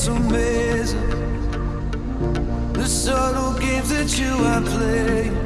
it's amazing the subtle games that you are playing,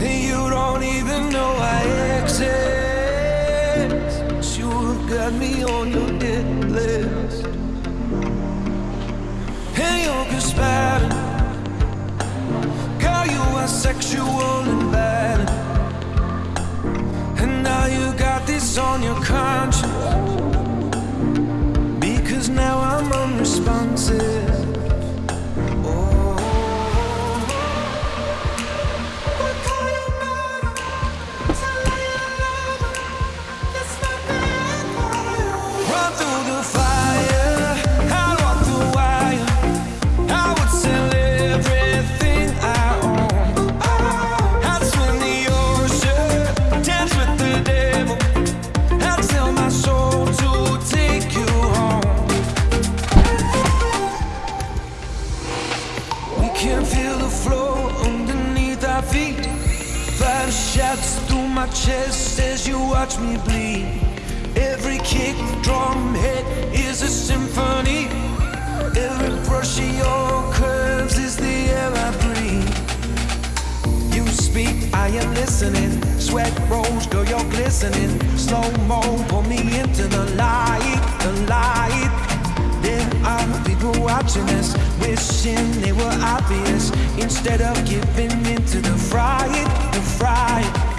and you don't even know I exist. You have got me on your hit list, and you're conspiring. Girl, you are sexual Sweat rolls, girl, you're glistening. Slow mo, pull me into the light, the light. There are people watching us, wishing they were obvious. Instead of giving into the fright, the fright.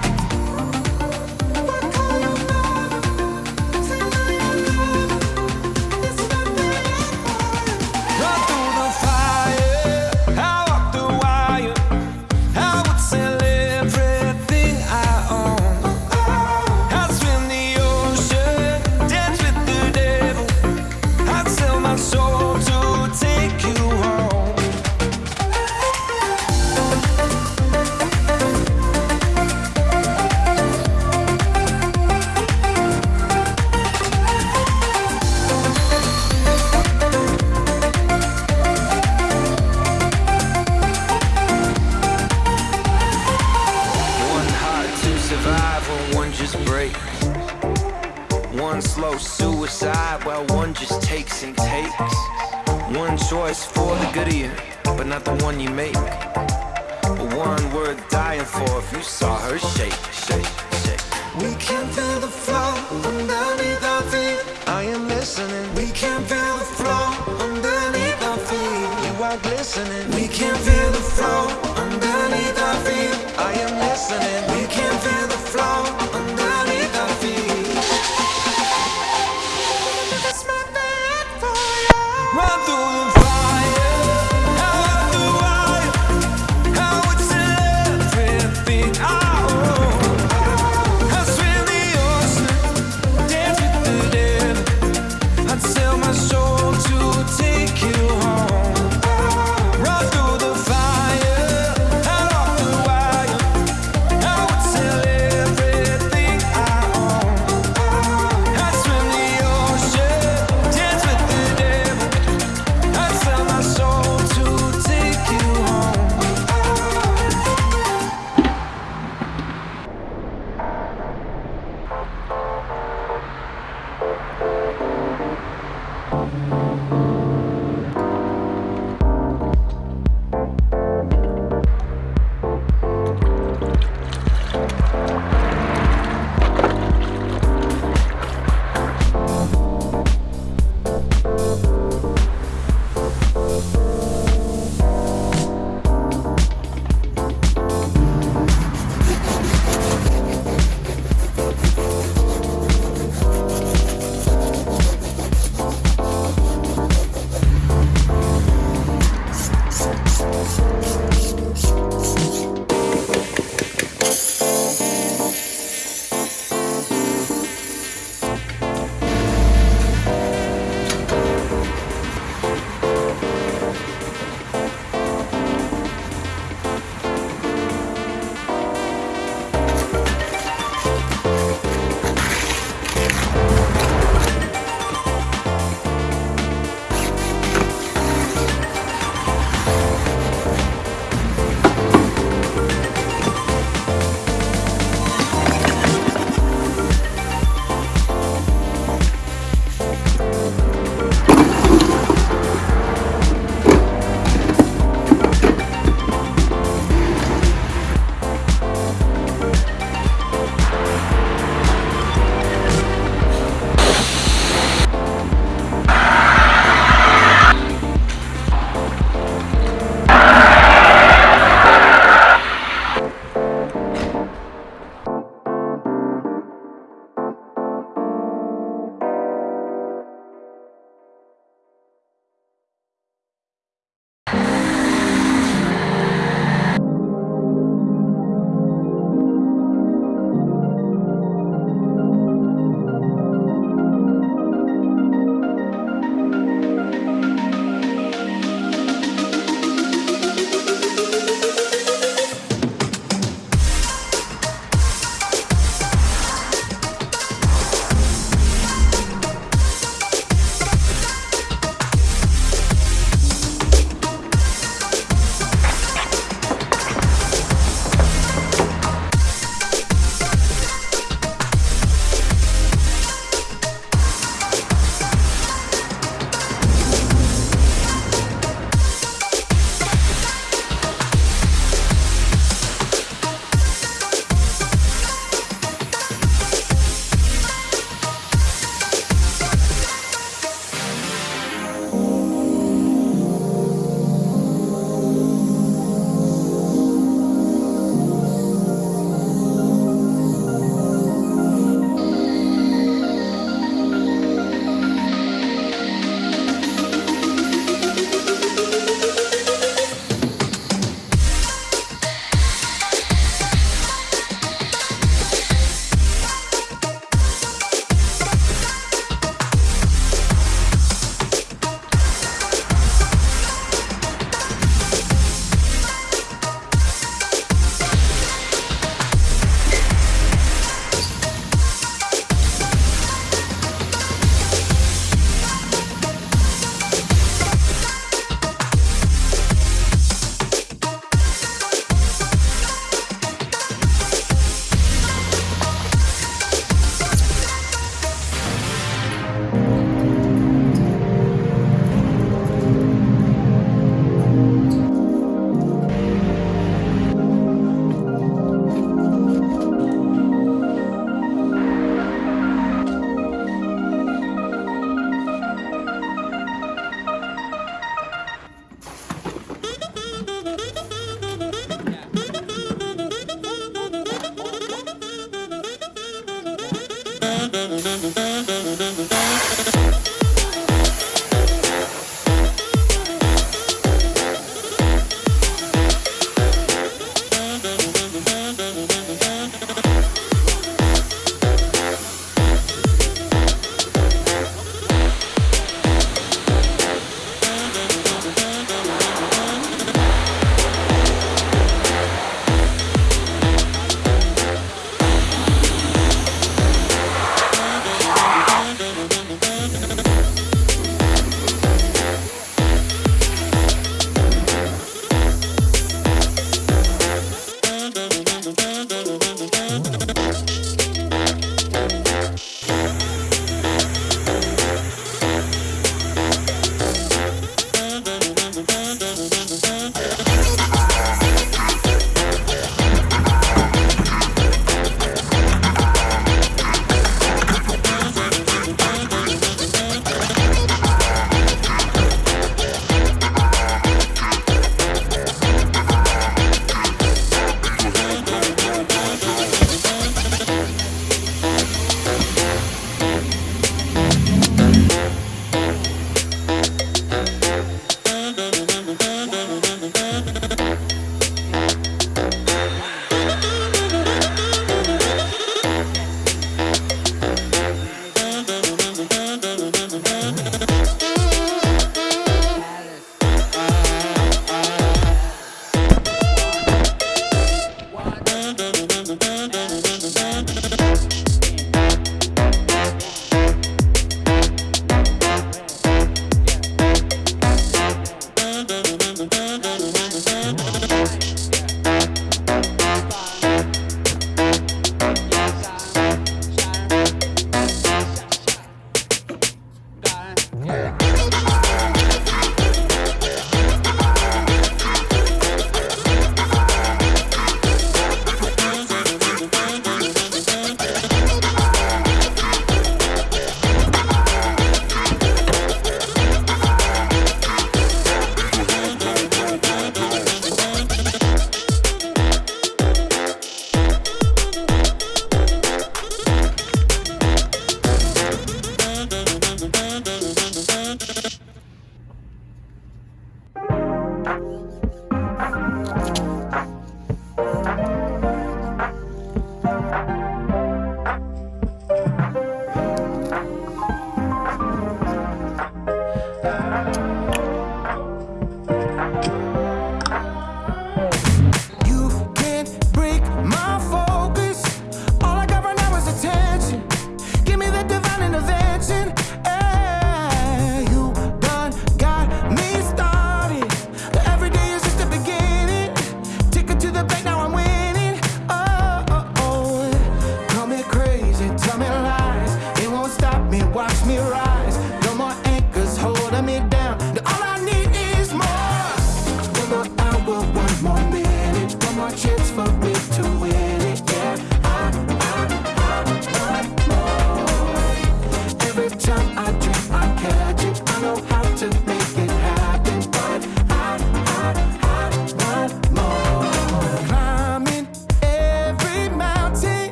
One choice for the good of you, but not the one you make. But One worth dying for if you saw her shake, shake, shake. We can feel the flow underneath our feet. I am listening. We can feel the flow underneath our feet. You are glistening. We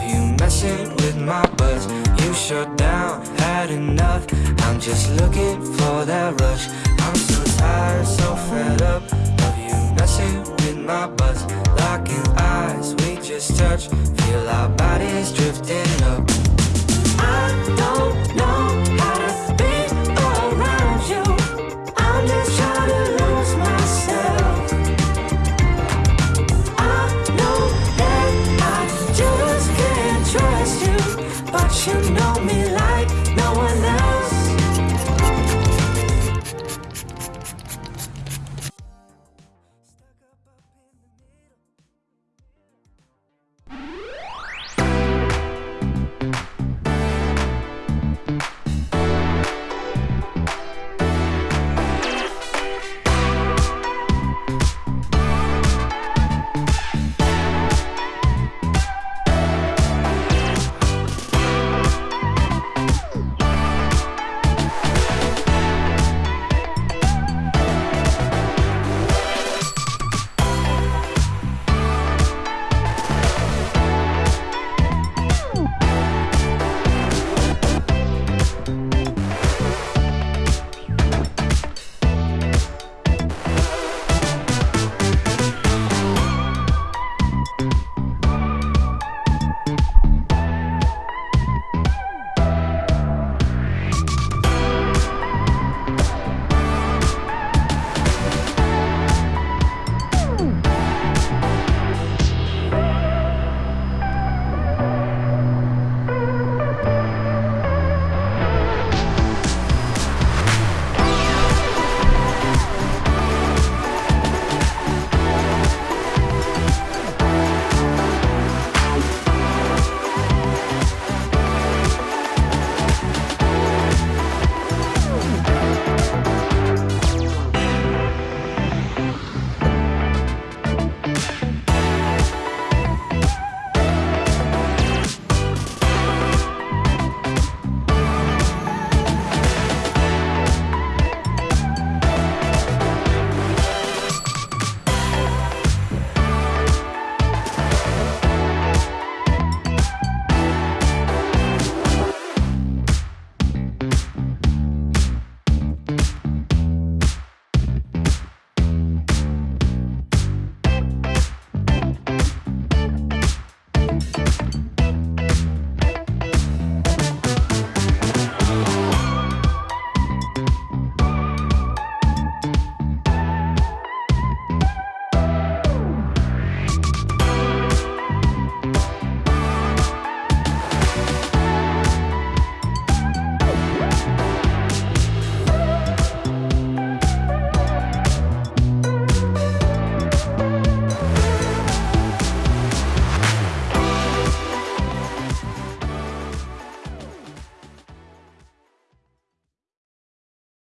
love you messing with my buzz? You shut down, had enough I'm just looking for that rush I'm so tired, so fed up Of you messing with my buzz. Locking eyes, we just touch Feel our bodies drifting up I don't know